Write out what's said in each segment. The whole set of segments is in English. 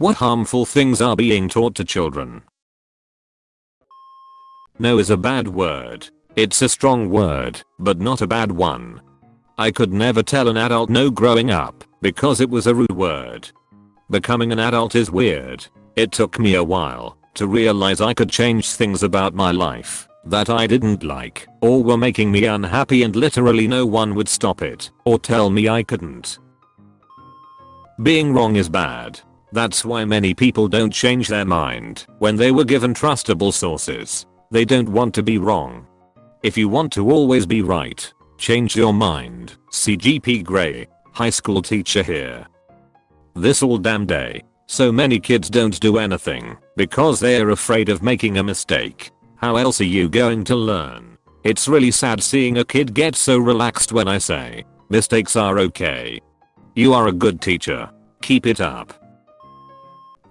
What harmful things are being taught to children? No is a bad word. It's a strong word, but not a bad one. I could never tell an adult no growing up because it was a rude word. Becoming an adult is weird. It took me a while to realize I could change things about my life that I didn't like or were making me unhappy and literally no one would stop it or tell me I couldn't. Being wrong is bad. That's why many people don't change their mind when they were given trustable sources. They don't want to be wrong. If you want to always be right, change your mind. CGP Grey, high school teacher here. This all damn day. So many kids don't do anything because they are afraid of making a mistake. How else are you going to learn? It's really sad seeing a kid get so relaxed when I say, mistakes are okay. You are a good teacher. Keep it up.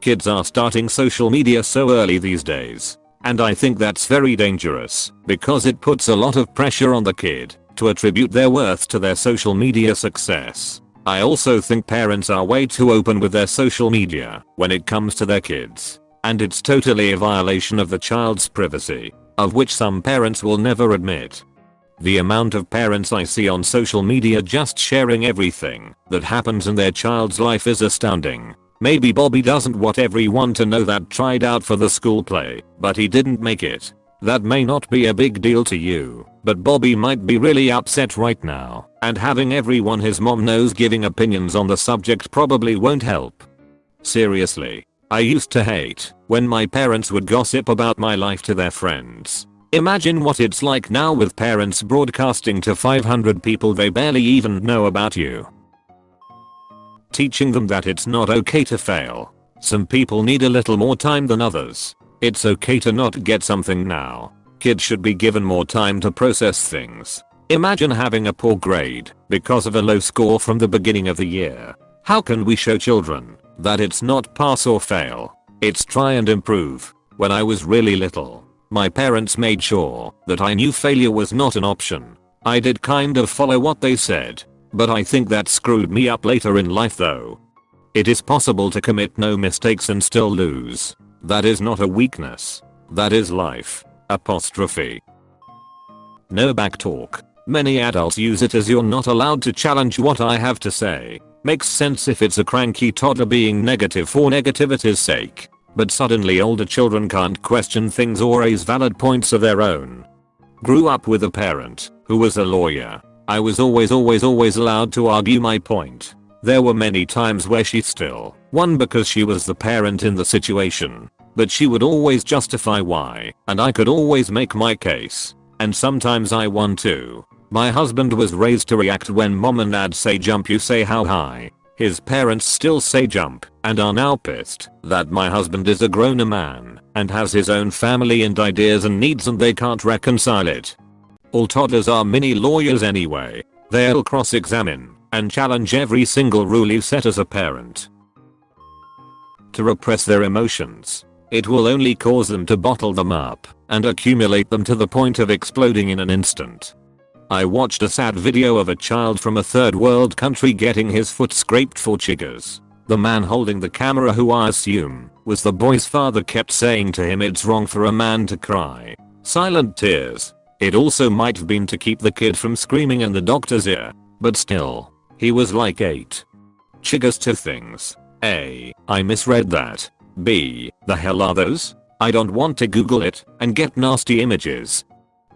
Kids are starting social media so early these days. And I think that's very dangerous because it puts a lot of pressure on the kid to attribute their worth to their social media success. I also think parents are way too open with their social media when it comes to their kids. And it's totally a violation of the child's privacy, of which some parents will never admit. The amount of parents I see on social media just sharing everything that happens in their child's life is astounding. Maybe Bobby doesn't want everyone to know that tried out for the school play, but he didn't make it. That may not be a big deal to you, but Bobby might be really upset right now, and having everyone his mom knows giving opinions on the subject probably won't help. Seriously. I used to hate when my parents would gossip about my life to their friends. Imagine what it's like now with parents broadcasting to 500 people they barely even know about you. Teaching them that it's not okay to fail. Some people need a little more time than others. It's okay to not get something now. Kids should be given more time to process things. Imagine having a poor grade because of a low score from the beginning of the year. How can we show children that it's not pass or fail? It's try and improve. When I was really little, my parents made sure that I knew failure was not an option. I did kind of follow what they said, but I think that screwed me up later in life though. It is possible to commit no mistakes and still lose. That is not a weakness. That is life. Apostrophe. No backtalk. Many adults use it as you're not allowed to challenge what I have to say. Makes sense if it's a cranky toddler being negative for negativity's sake but suddenly older children can't question things or raise valid points of their own. Grew up with a parent who was a lawyer. I was always always always allowed to argue my point. There were many times where she still won because she was the parent in the situation. But she would always justify why, and I could always make my case. And sometimes I won too. My husband was raised to react when mom and dad say jump you say how high. His parents still say jump and are now pissed that my husband is a grown man and has his own family and ideas and needs and they can't reconcile it. All toddlers are mini lawyers anyway. They'll cross-examine and challenge every single rule you set as a parent. To repress their emotions. It will only cause them to bottle them up and accumulate them to the point of exploding in an instant. I watched a sad video of a child from a third world country getting his foot scraped for chiggers. The man holding the camera who I assume was the boy's father kept saying to him it's wrong for a man to cry. Silent tears. It also might have been to keep the kid from screaming in the doctor's ear. But still. He was like 8. Chiggers to things. A. I misread that. B. The hell are those? I don't want to google it and get nasty images.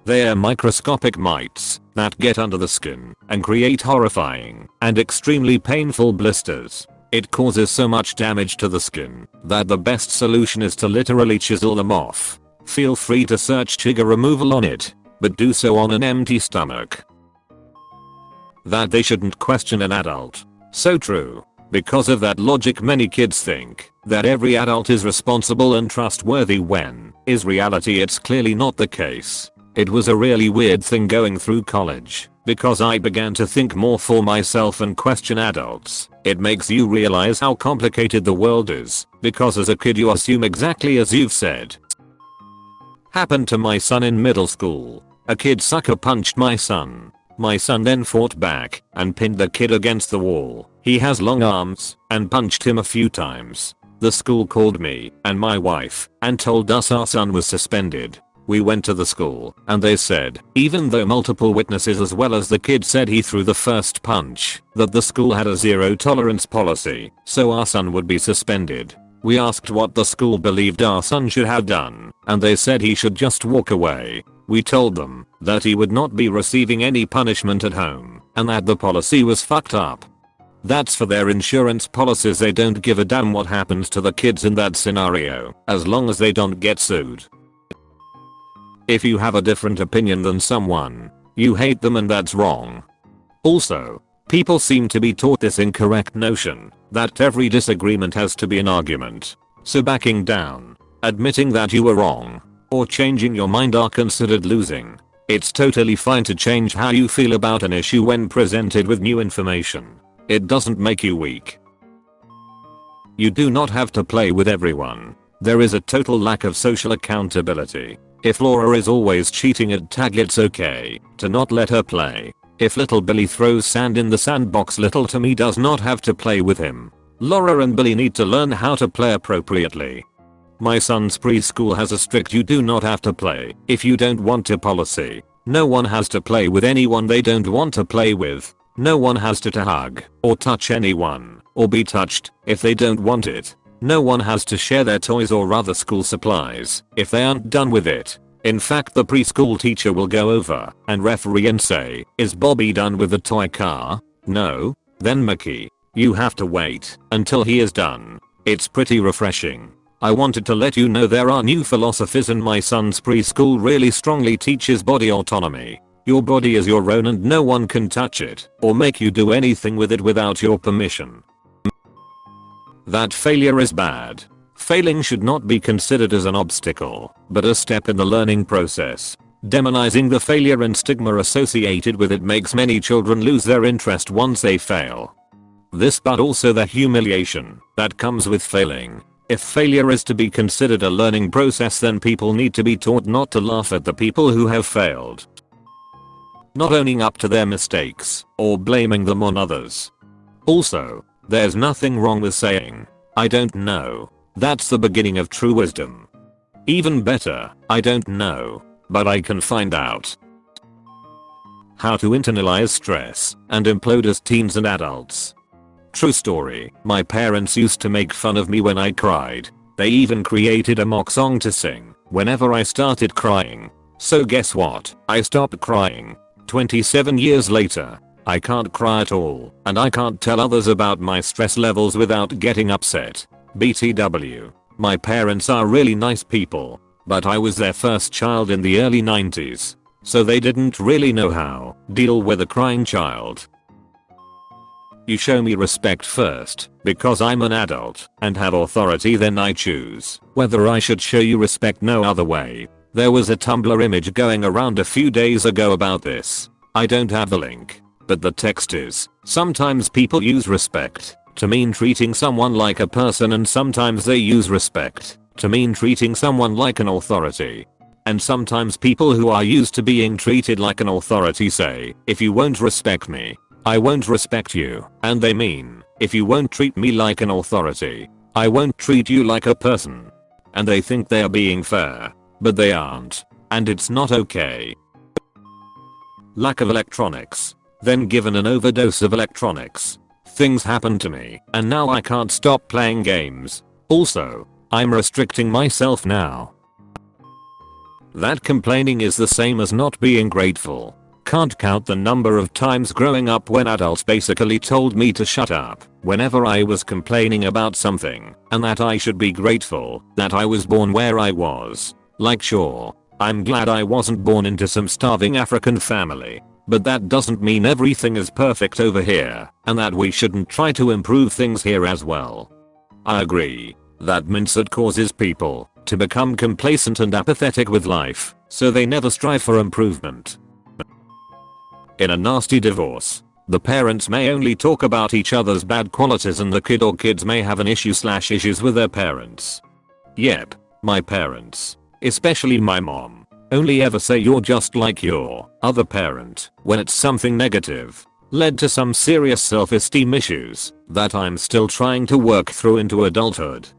They're microscopic mites that get under the skin and create horrifying and extremely painful blisters. It causes so much damage to the skin that the best solution is to literally chisel them off. Feel free to search chigger removal on it, but do so on an empty stomach. That they shouldn't question an adult. So true. Because of that logic many kids think that every adult is responsible and trustworthy when, is reality it's clearly not the case. It was a really weird thing going through college, because I began to think more for myself and question adults. It makes you realize how complicated the world is, because as a kid you assume exactly as you've said. Happened to my son in middle school. A kid sucker punched my son. My son then fought back and pinned the kid against the wall. He has long arms and punched him a few times. The school called me and my wife and told us our son was suspended. We went to the school and they said, even though multiple witnesses as well as the kid said he threw the first punch, that the school had a zero tolerance policy, so our son would be suspended. We asked what the school believed our son should have done, and they said he should just walk away. We told them that he would not be receiving any punishment at home, and that the policy was fucked up. That's for their insurance policies they don't give a damn what happens to the kids in that scenario, as long as they don't get sued. If you have a different opinion than someone, you hate them and that's wrong. Also, people seem to be taught this incorrect notion that every disagreement has to be an argument. So backing down, admitting that you were wrong, or changing your mind are considered losing. It's totally fine to change how you feel about an issue when presented with new information. It doesn't make you weak. You do not have to play with everyone. There is a total lack of social accountability. If Laura is always cheating at tag it's okay to not let her play. If little Billy throws sand in the sandbox little Timmy does not have to play with him. Laura and Billy need to learn how to play appropriately. My son's preschool has a strict you do not have to play if you don't want to policy. No one has to play with anyone they don't want to play with. No one has to, to hug or touch anyone or be touched if they don't want it. No one has to share their toys or other school supplies if they aren't done with it. In fact the preschool teacher will go over and referee and say, is Bobby done with the toy car? No? Then Mickey, you have to wait until he is done. It's pretty refreshing. I wanted to let you know there are new philosophies and my son's preschool really strongly teaches body autonomy. Your body is your own and no one can touch it or make you do anything with it without your permission. That failure is bad. Failing should not be considered as an obstacle, but a step in the learning process. Demonizing the failure and stigma associated with it makes many children lose their interest once they fail. This but also the humiliation that comes with failing. If failure is to be considered a learning process then people need to be taught not to laugh at the people who have failed. Not owning up to their mistakes or blaming them on others. Also, there's nothing wrong with saying, I don't know. That's the beginning of true wisdom. Even better, I don't know, but I can find out. How to internalize stress and implode as teens and adults. True story, my parents used to make fun of me when I cried. They even created a mock song to sing whenever I started crying. So guess what? I stopped crying. 27 years later, I can't cry at all, and I can't tell others about my stress levels without getting upset. BTW. My parents are really nice people, but I was their first child in the early 90s, so they didn't really know how deal with a crying child. You show me respect first, because I'm an adult and have authority then I choose whether I should show you respect no other way. There was a Tumblr image going around a few days ago about this. I don't have the link, but the text is, sometimes people use respect to mean treating someone like a person and sometimes they use respect to mean treating someone like an authority. And sometimes people who are used to being treated like an authority say, if you won't respect me, I won't respect you. And they mean, if you won't treat me like an authority, I won't treat you like a person. And they think they are being fair, but they aren't. And it's not okay. Lack of electronics then given an overdose of electronics. Things happen to me, and now I can't stop playing games. Also, I'm restricting myself now. That complaining is the same as not being grateful. Can't count the number of times growing up when adults basically told me to shut up whenever I was complaining about something and that I should be grateful that I was born where I was. Like sure, I'm glad I wasn't born into some starving African family but that doesn't mean everything is perfect over here, and that we shouldn't try to improve things here as well. I agree. That it causes people to become complacent and apathetic with life, so they never strive for improvement. In a nasty divorce, the parents may only talk about each other's bad qualities and the kid or kids may have an issue slash issues with their parents. Yep, my parents. Especially my mom only ever say you're just like your other parent when it's something negative. Led to some serious self-esteem issues that I'm still trying to work through into adulthood.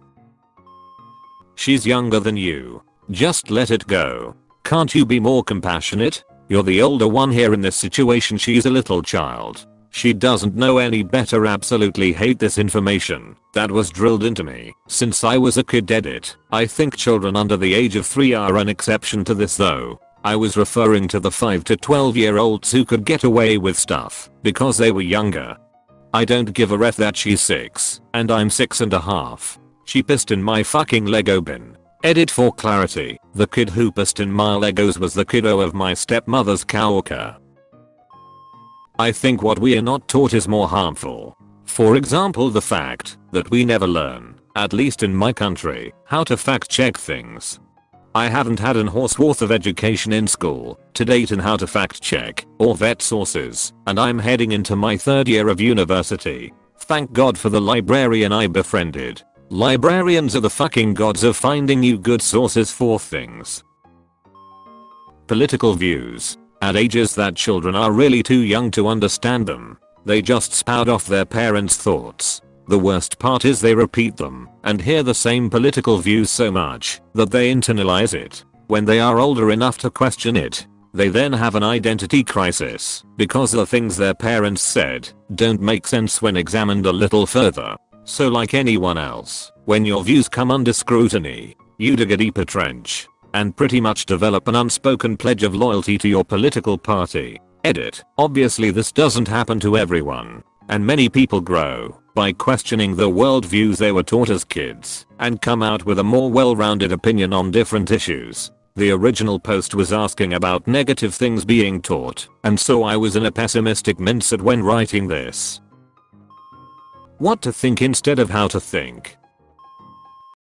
She's younger than you. Just let it go. Can't you be more compassionate? You're the older one here in this situation she's a little child. She doesn't know any better absolutely hate this information that was drilled into me since I was a kid edit. I think children under the age of 3 are an exception to this though. I was referring to the 5 to 12 year olds who could get away with stuff because they were younger. I don't give a ref that she's 6 and I'm six and a half. She pissed in my fucking Lego bin. Edit for clarity, the kid who pissed in my Legos was the kiddo of my stepmother's coworker. I think what we are not taught is more harmful. For example the fact that we never learn, at least in my country, how to fact check things. I haven't had an horse worth of education in school to date in how to fact check or vet sources and I'm heading into my third year of university. Thank god for the librarian I befriended. Librarians are the fucking gods of finding you good sources for things. Political views at ages that children are really too young to understand them. They just spout off their parents' thoughts. The worst part is they repeat them and hear the same political views so much that they internalize it. When they are older enough to question it, they then have an identity crisis because the things their parents said don't make sense when examined a little further. So like anyone else, when your views come under scrutiny, you dig a deeper trench and pretty much develop an unspoken pledge of loyalty to your political party. Edit. Obviously this doesn't happen to everyone. And many people grow by questioning the worldviews they were taught as kids and come out with a more well-rounded opinion on different issues. The original post was asking about negative things being taught, and so I was in a pessimistic mindset when writing this. What to think instead of how to think.